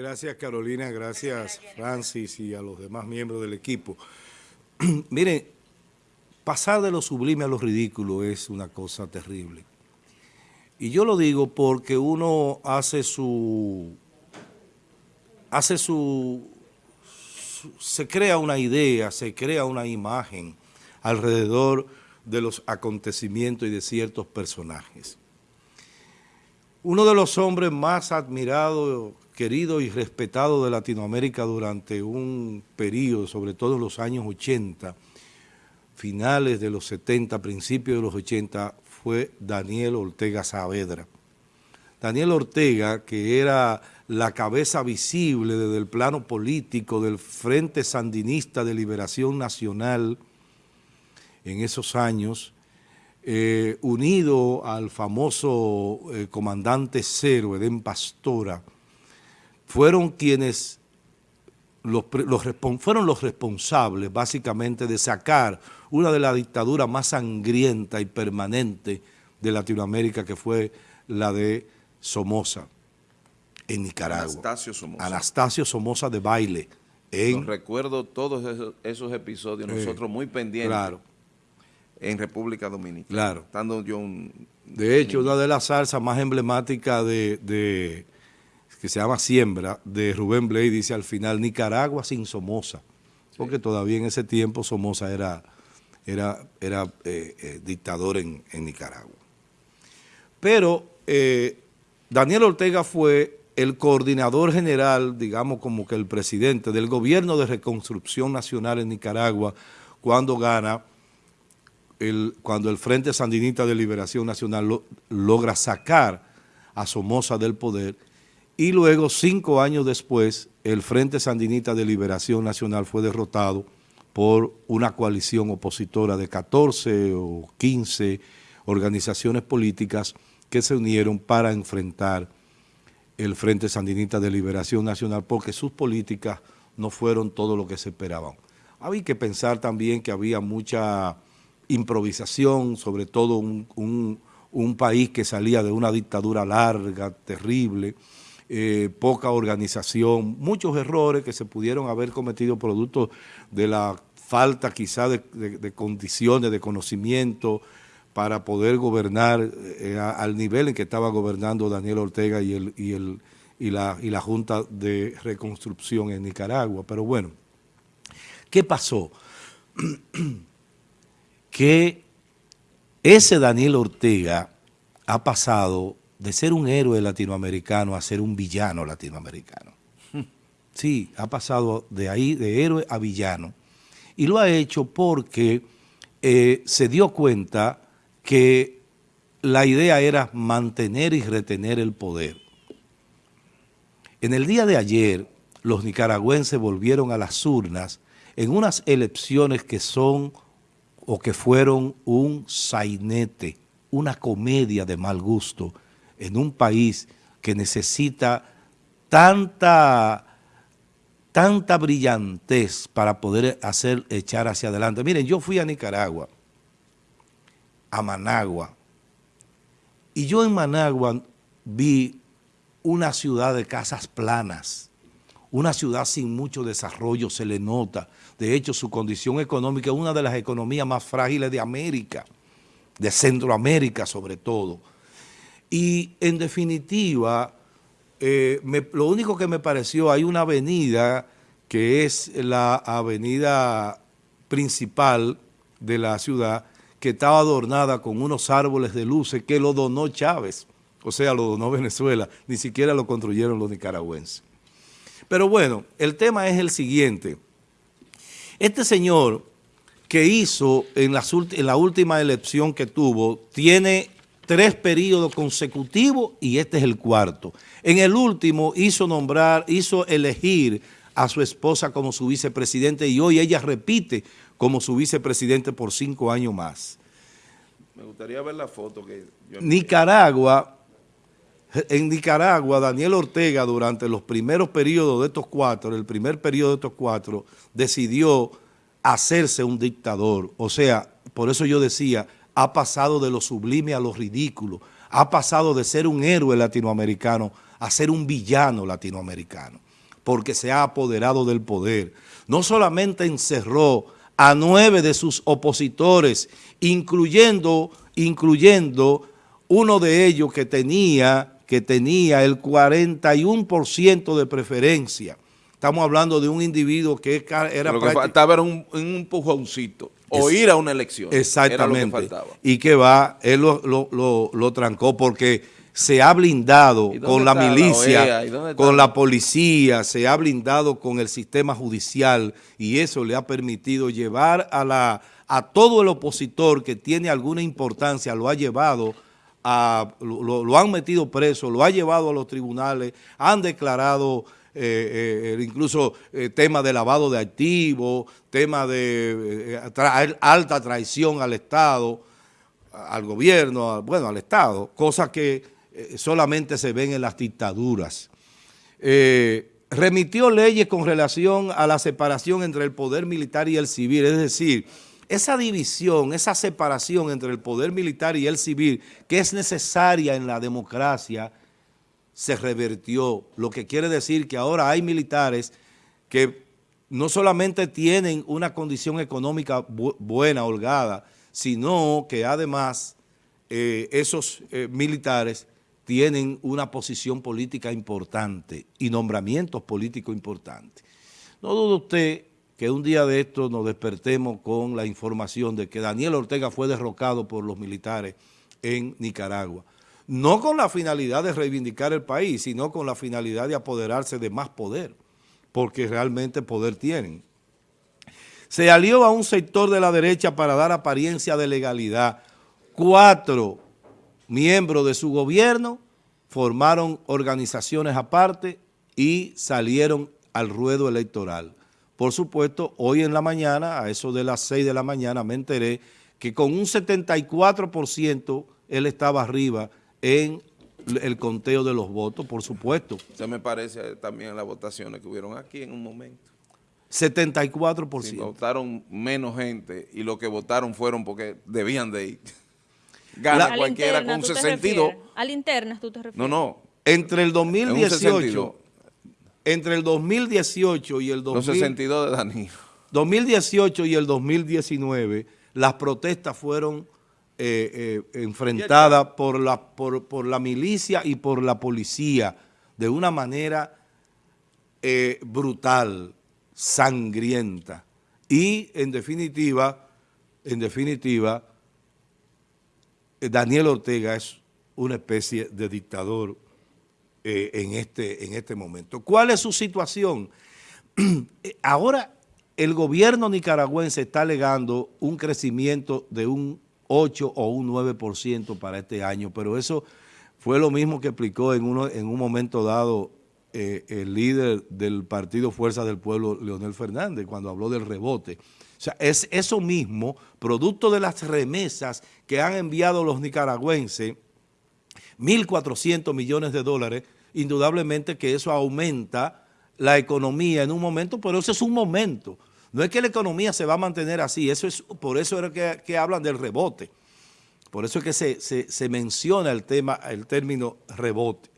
gracias Carolina, gracias Francis y a los demás miembros del equipo. Miren, pasar de lo sublime a lo ridículo es una cosa terrible. Y yo lo digo porque uno hace su, hace su, se crea una idea, se crea una imagen alrededor de los acontecimientos y de ciertos personajes. Uno de los hombres más admirados, queridos y respetados de Latinoamérica durante un periodo, sobre todo en los años 80, finales de los 70, principios de los 80, fue Daniel Ortega Saavedra. Daniel Ortega, que era la cabeza visible desde el plano político del Frente Sandinista de Liberación Nacional en esos años, eh, unido al famoso eh, comandante cero, Edén Pastora, fueron quienes los, fueron los responsables básicamente de sacar una de las dictaduras más sangrienta y permanente de Latinoamérica que fue la de Somoza en Nicaragua. Anastasio Somoza. Anastasio Somoza de baile. En, recuerdo todos esos, episodios, eh, nosotros muy pendientes. Claro en República Dominicana. Claro. Estando yo de hecho, una de las salsas más emblemáticas de, que se llama Siembra, de Rubén Blay, dice al final, Nicaragua sin Somoza. Porque todavía en ese tiempo Somoza era, era, era eh, eh, dictador en, Nicaragua. Pero eh, Daniel Ortega fue el coordinador general, digamos como que el presidente del gobierno de reconstrucción nacional en Nicaragua cuando gana cuando el Frente Sandinista de Liberación Nacional logra sacar a Somoza del poder y luego cinco años después el Frente Sandinista de Liberación Nacional fue derrotado por una coalición opositora de 14 o 15 organizaciones políticas que se unieron para enfrentar el Frente Sandinista de Liberación Nacional porque sus políticas no fueron todo lo que se esperaban. Había que pensar también que había mucha improvisación, sobre todo un, país que salía de una dictadura larga, terrible, eh, poca organización, muchos errores que se pudieron haber cometido producto de la falta quizá de, condiciones, de conocimiento para poder gobernar eh, al nivel en que estaba gobernando Daniel Ortega y, el, y, la, y la Junta de Reconstrucción en Nicaragua. Pero bueno, ¿qué pasó? que ese Daniel Ortega ha pasado de ser un héroe latinoamericano a ser un villano latinoamericano. Sí, ha pasado de ahí, de héroe a villano. Y lo ha hecho porque eh, se dio cuenta que la idea era mantener y retener el poder. En el día de ayer, los nicaragüenses volvieron a las urnas en unas elecciones que son o que fueron un sainete, una comedia de mal gusto en un país que necesita tanta, tanta brillantez para poder hacer, echar hacia adelante. Miren, yo fui a Nicaragua, a Managua, y yo en Managua vi una ciudad de casas planas, una ciudad sin mucho desarrollo, se le nota. De hecho, su condición económica es una de las economías más frágiles de América, de Centroamérica sobre todo. Y en definitiva, eh, lo único que me pareció, hay una avenida que es la avenida principal de la ciudad, que estaba adornada con unos árboles de luces que lo donó Chávez, o sea, lo donó Venezuela, ni siquiera lo construyeron los nicaragüenses. Pero bueno, el tema es el siguiente. Este señor que hizo en, la última elección que tuvo, tiene tres periodos consecutivos y este es el cuarto. En el último hizo nombrar, hizo elegir a su esposa como su vicepresidente y hoy ella repite como su vicepresidente por cinco años más. Me gustaría ver la foto que yo Nicaragua en Nicaragua, Daniel Ortega, durante los primeros periodos de estos cuatro, el primer periodo de estos cuatro, decidió hacerse un dictador. O sea, por eso yo decía, ha pasado de lo sublime a lo ridículo. Ha pasado de ser un héroe latinoamericano a ser un villano latinoamericano. porque se ha apoderado del poder. No solamente encerró a nueve de sus opositores, incluyendo, incluyendo uno de ellos que tenía, que tenía el 41% de preferencia. Estamos hablando de un individuo que era... Lo que faltaba era un, un empujoncito o ir a una elección. Exactamente. Y que va, él lo, trancó porque se ha blindado con la milicia, con la policía, se ha blindado con el sistema judicial y eso le ha permitido llevar a, la, a todo el opositor que tiene alguna importancia, lo ha llevado a, lo, han metido preso, lo ha llevado a los tribunales, han declarado eh, eh, incluso eh, tema de lavado de activos, tema de alta traición al Estado, al gobierno, bueno, al Estado, cosas que solamente se ven en las dictaduras. remitió leyes con relación a la separación entre el poder militar y el civil, es decir, esa división, esa separación entre el poder militar y el civil, que es necesaria en la democracia, se revertió, lo que quiere decir que ahora hay militares que no solamente tienen una condición económica buena, holgada, sino que además eh, esos eh, militares tienen una posición política importante y nombramientos políticos importantes. No dude usted que un día de esto nos despertemos con la información de que Daniel Ortega fue derrocado por los militares en Nicaragua no con la finalidad de reivindicar el país, sino con la finalidad de apoderarse de más poder, porque realmente poder tienen. Se alió a un sector de la derecha para dar apariencia de legalidad. Cuatro miembros de su gobierno formaron organizaciones aparte y salieron al ruedo electoral. Por supuesto, hoy en la mañana, a eso de las 6 de la mañana, me enteré que con un 74% él estaba arriba en el conteo de los votos, por supuesto. Se me parece también las votaciones que hubieron aquí en un momento. 74%. Si votaron menos gente y lo que votaron fueron porque debían de ir. Gana cualquiera con 62. ¿Al interna tú te refieres? No, no. Entre el 2018, entre el 2018 y el 62 de Danilo. 2018 y el 2019, las protestas fueron eh, eh, enfrentada por la, por, la milicia y por la policía de una manera eh, brutal, sangrienta. Y en definitiva, en definitiva, Daniel Ortega es una especie de dictador en, este, en este momento. ¿Cuál es su situación? Ahora el gobierno nicaragüense está alegando un crecimiento de un 8 o un 9% para este año, pero eso fue lo mismo que explicó en, uno, en un momento dado eh, el líder del Partido Fuerza del Pueblo, Leonel Fernández, cuando habló del rebote. O sea, es eso mismo, producto de las remesas que han enviado los nicaragüenses, 1.400 millones de dólares, indudablemente que eso aumenta la economía en un momento, pero ese es un momento. No es que la economía se va a mantener así, eso es por eso es que, hablan del rebote. Por eso es que se, menciona el tema, el término rebote.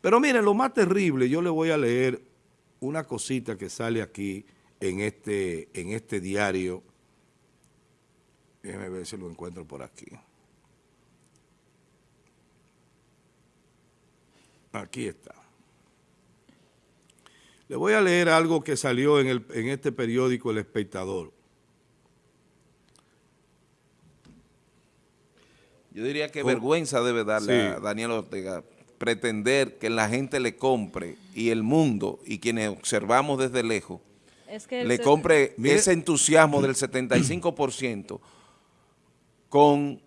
Pero miren, lo más terrible, yo le voy a leer una cosita que sale aquí en este, en este diario. Déjenme ver si lo encuentro por aquí. Aquí está. Le voy a leer algo que salió en, este periódico El Espectador. Yo diría que vergüenza debe darle a Daniel Ortega pretender que la gente le compre y el mundo y quienes observamos desde lejos le compre ese entusiasmo del 75% con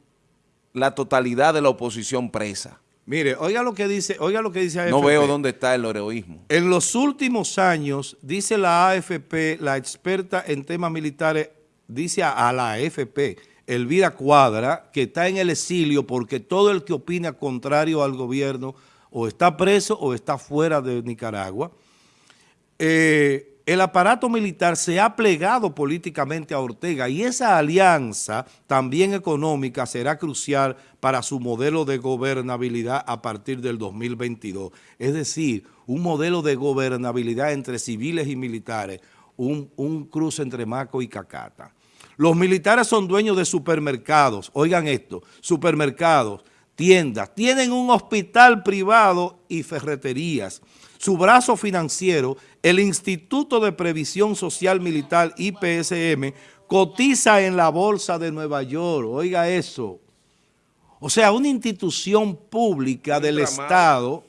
la totalidad de la oposición presa. Mire, oiga lo que dice, oiga lo que dice AFP. No veo dónde está el heroísmo. En los últimos años, dice la AFP, la experta en temas militares, dice a, la AFP, Elvira Cuadra, que está en el exilio porque todo el que opina contrario al gobierno o está preso o está fuera de Nicaragua. Eh, el aparato militar se ha plegado políticamente a Ortega y esa alianza también económica será crucial para su modelo de gobernabilidad a partir del 2022. Es decir, un modelo de gobernabilidad entre civiles y militares, un, un cruce entre Maco y Cacata. Los militares son dueños de supermercados, oigan esto, supermercados, tiendas, tienen un hospital privado y ferreterías. Su brazo financiero, el Instituto de Previsión Social Militar, IPSM, cotiza en la Bolsa de Nueva York. Oiga eso. O sea, una institución pública del Estado,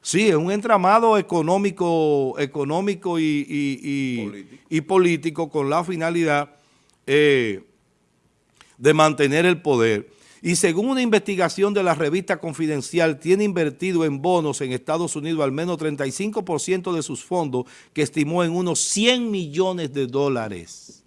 sí, es un entramado económico, económico y, político. con la finalidad eh, de mantener el poder y según una investigación de la revista Confidencial, tiene invertido en bonos en Estados Unidos al menos 35% de sus fondos, que estimó en unos 100 millones de dólares.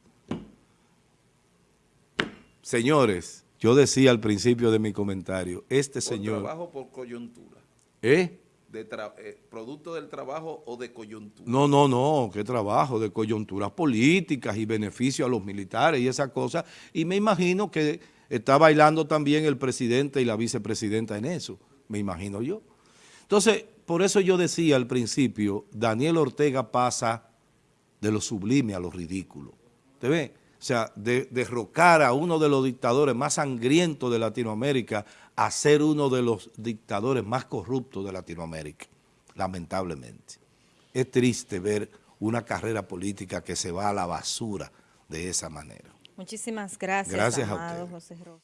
Señores, yo decía al principio de mi comentario, este señor... trabajo por coyuntura. ¿Eh? De eh, ¿Producto del trabajo o de coyuntura? No, no, no, qué trabajo, de coyunturas políticas y beneficio a los militares y esas cosas. Y me imagino que Está bailando también el presidente y la vicepresidenta en eso, me imagino yo. Entonces, por eso yo decía al principio, Daniel Ortega pasa de lo sublime a lo ridículo. ¿Te ve? O sea, de derrocar a uno de los dictadores más sangrientos de Latinoamérica a ser uno de los dictadores más corruptos de Latinoamérica, lamentablemente. Es triste ver una carrera política que se va a la basura de esa manera. Muchísimas gracias, gracias a usted. José Rosa.